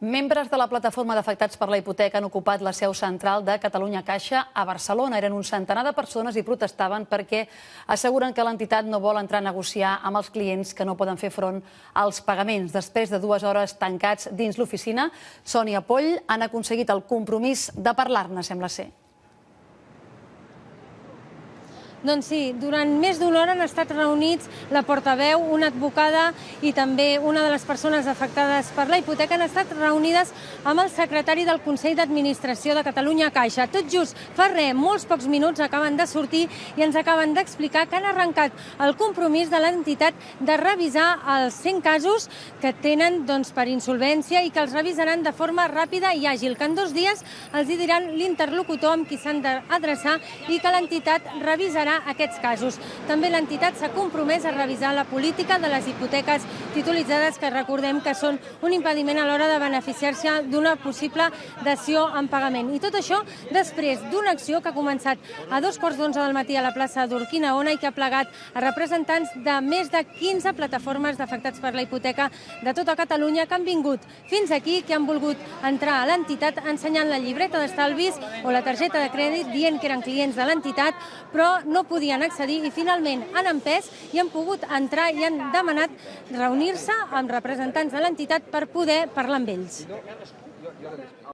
Membres de la plataforma d'afectats per la hipoteca han ocupat la seu central de Catalunya Caixa a Barcelona. Eren un centenar de persones i protestaven perquè asseguren que l'entitat no vol entrar a negociar amb els clients que no poden fer front als pagaments. Després de dues hores tancats dins l'oficina, Sònia Poll han aconseguit el compromís de parlar-ne, sembla ser. Doncs sí, durant més d'una hora han estat reunits la portaveu, una advocada i també una de les persones afectades per la hipoteca han estat reunides amb el secretari del Consell d'Administració de Catalunya Caixa. Tot just fa res, molts pocs minuts acaben de sortir i ens acaben d'explicar que han arrencat el compromís de l'entitat de revisar els 100 casos que tenen doncs, per insolvència i que els revisaran de forma ràpida i àgil, que en dos dies els hi diran l'interlocutor amb qui s'han d'adreçar i que l'entitat revisarà revisarà aquests casos. També l'entitat s'ha compromès a revisar la política de les hipoteques titulitzades, que recordem que són un impediment a l'hora de beneficiar-se d'una possible dació en pagament. I tot això després d'una acció que ha començat a dos quarts d'onze del matí a la plaça d'Urquinaona i que ha plegat a representants de més de 15 plataformes d'afectats per la hipoteca de tota Catalunya que han vingut fins aquí, que han volgut entrar a l'entitat ensenyant la llibreta d'estalvis o la targeta de crèdit dient que eren clients de l'entitat, però no no podien accedir i finalment han empès i han pogut entrar i han demanat reunir-se amb representants de l'entitat per poder parlar amb ells.